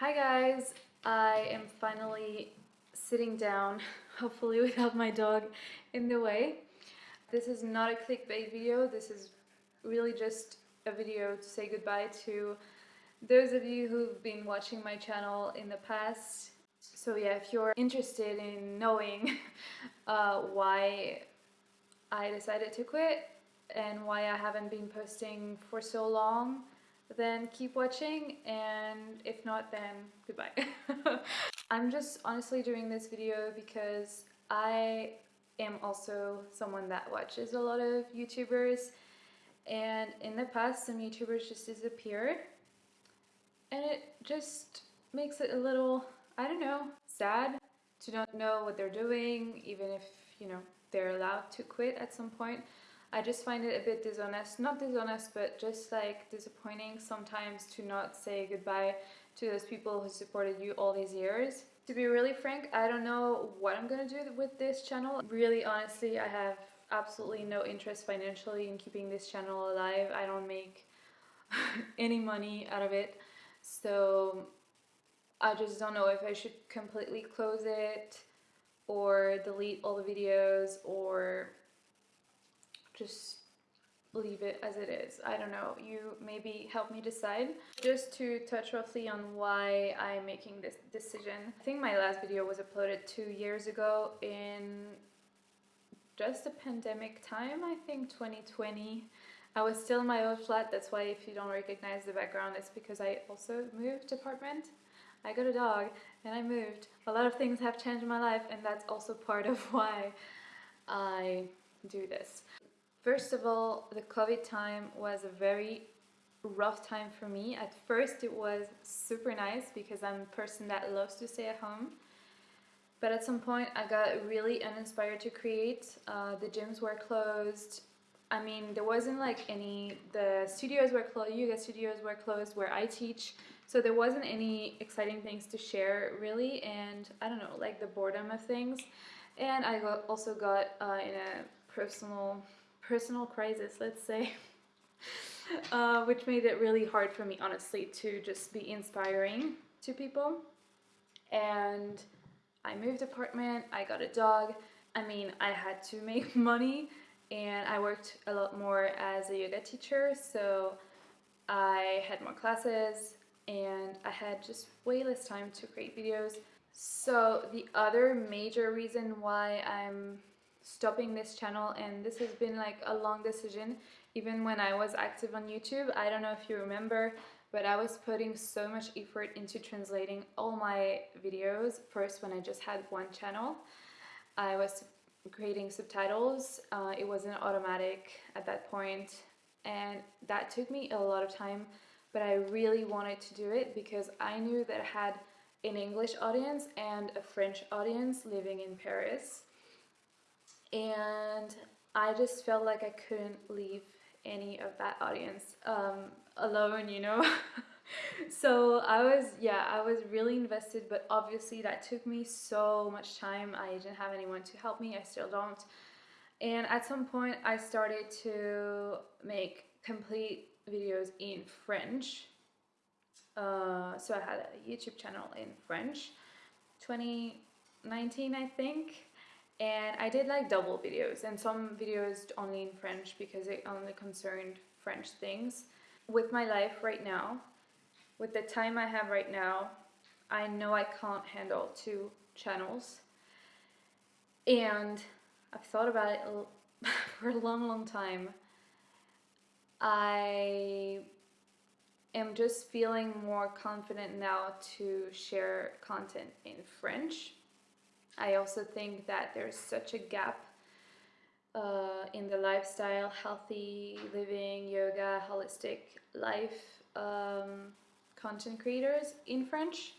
Hi guys, I am finally sitting down, hopefully without my dog in the way. This is not a clickbait video, this is really just a video to say goodbye to those of you who've been watching my channel in the past. So yeah, if you're interested in knowing uh, why I decided to quit and why I haven't been posting for so long, then keep watching and if not then goodbye. I'm just honestly doing this video because I am also someone that watches a lot of YouTubers and in the past some YouTubers just disappeared and it just makes it a little, I don't know, sad to not know what they're doing even if, you know, they're allowed to quit at some point. I just find it a bit dishonest, not dishonest, but just like disappointing sometimes to not say goodbye to those people who supported you all these years. To be really frank, I don't know what I'm gonna do with this channel. Really, honestly, I have absolutely no interest financially in keeping this channel alive. I don't make any money out of it. So I just don't know if I should completely close it or delete all the videos or just leave it as it is. I don't know, you maybe help me decide. Just to touch roughly on why I'm making this decision. I think my last video was uploaded two years ago in just the pandemic time, I think 2020. I was still in my old flat, that's why if you don't recognize the background, it's because I also moved apartment. I got a dog and I moved. A lot of things have changed my life and that's also part of why I do this. First of all, the COVID time was a very rough time for me. At first it was super nice because I'm a person that loves to stay at home. But at some point I got really uninspired to create. Uh, the gyms were closed. I mean, there wasn't like any, the studios were closed, yoga studios were closed where I teach. So there wasn't any exciting things to share really. And I don't know, like the boredom of things. And I got, also got uh, in a personal personal crisis, let's say, uh, which made it really hard for me, honestly, to just be inspiring to people. And I moved apartment, I got a dog. I mean, I had to make money and I worked a lot more as a yoga teacher, so I had more classes and I had just way less time to create videos. So the other major reason why I'm stopping this channel and this has been like a long decision. Even when I was active on YouTube I don't know if you remember but I was putting so much effort into translating all my videos. First when I just had one channel I was creating subtitles. Uh, it wasn't automatic at that point and that took me a lot of time but I really wanted to do it because I knew that I had an English audience and a French audience living in Paris and I just felt like I couldn't leave any of that audience um, alone, you know. so I was, yeah, I was really invested, but obviously that took me so much time. I didn't have anyone to help me. I still don't. And at some point, I started to make complete videos in French. Uh, so I had a YouTube channel in French, 2019, I think and I did like double videos and some videos only in French because it only concerned French things. With my life right now, with the time I have right now, I know I can't handle two channels and I've thought about it for a long long time. I am just feeling more confident now to share content in French I also think that there's such a gap uh, in the lifestyle, healthy living, yoga, holistic life um, content creators in French.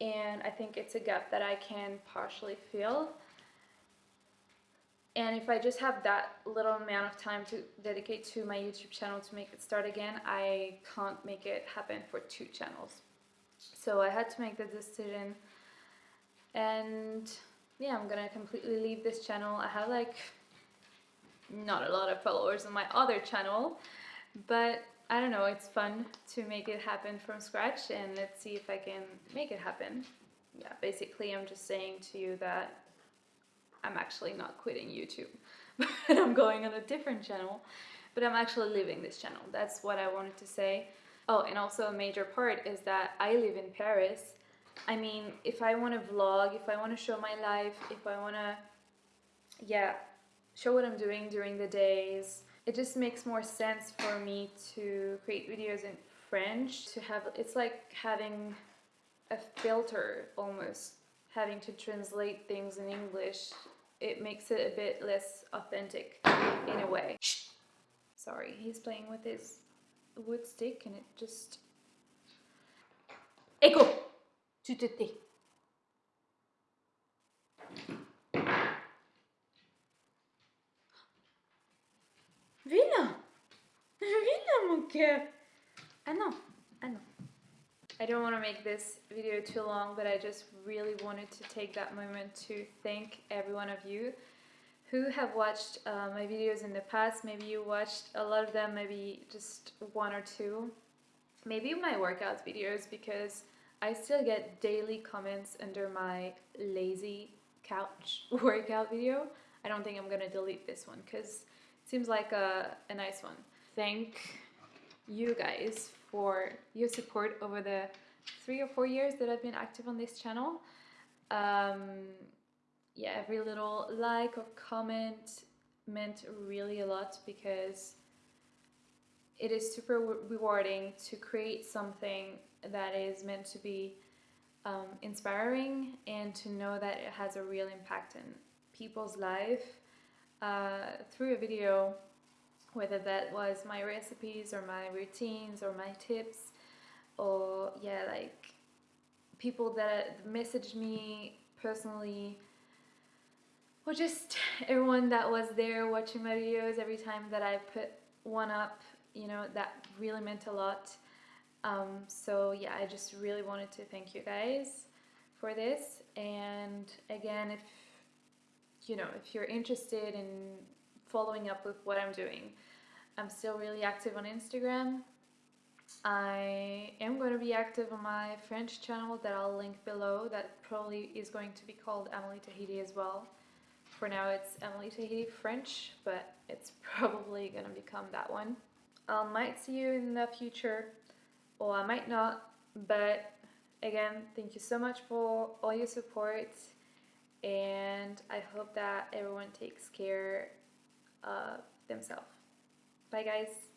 And I think it's a gap that I can partially fill. And if I just have that little amount of time to dedicate to my YouTube channel to make it start again, I can't make it happen for two channels. So I had to make the decision and yeah I'm gonna completely leave this channel I have like not a lot of followers on my other channel but I don't know, it's fun to make it happen from scratch and let's see if I can make it happen. Yeah, basically I'm just saying to you that I'm actually not quitting YouTube, but I'm going on a different channel, but I'm actually leaving this channel. That's what I wanted to say. Oh, and also a major part is that I live in Paris. I mean, if I want to vlog, if I want to show my life, if I want to, yeah, show what I'm doing during the days, it just makes more sense for me to create videos in French to have it's like having a filter almost having to translate things in English. It makes it a bit less authentic in a way. Sorry he's playing with his wood stick and it just Echo tu te tais mon cœur Ah non Ah non I don't want to make this video too long but I just really wanted to take that moment to thank every one of you who have watched uh, my videos in the past. Maybe you watched a lot of them, maybe just one or two. Maybe my workout videos because I still get daily comments under my lazy couch workout video. I don't think I'm gonna delete this one because it seems like a, a nice one. Thank you guys for your support over the three or four years that I've been active on this channel. Um, yeah, every little like or comment meant really a lot because it is super rewarding to create something that is meant to be um, inspiring and to know that it has a real impact in people's life uh, through a video, whether that was my recipes or my routines or my tips, or yeah, like people that messaged me personally, or just everyone that was there watching my videos every time that I put one up, you know, that really meant a lot. Um, so yeah, I just really wanted to thank you guys for this. And again, if you know, if you're interested in following up with what I'm doing, I'm still really active on Instagram. I am going to be active on my French channel that I'll link below that probably is going to be called Emily Tahiti as well. For now it's Emily Tahiti French, but it's probably going to become that one. I might see you in the future, or I might not, but again, thank you so much for all your support and I hope that everyone takes care of themselves. Bye guys.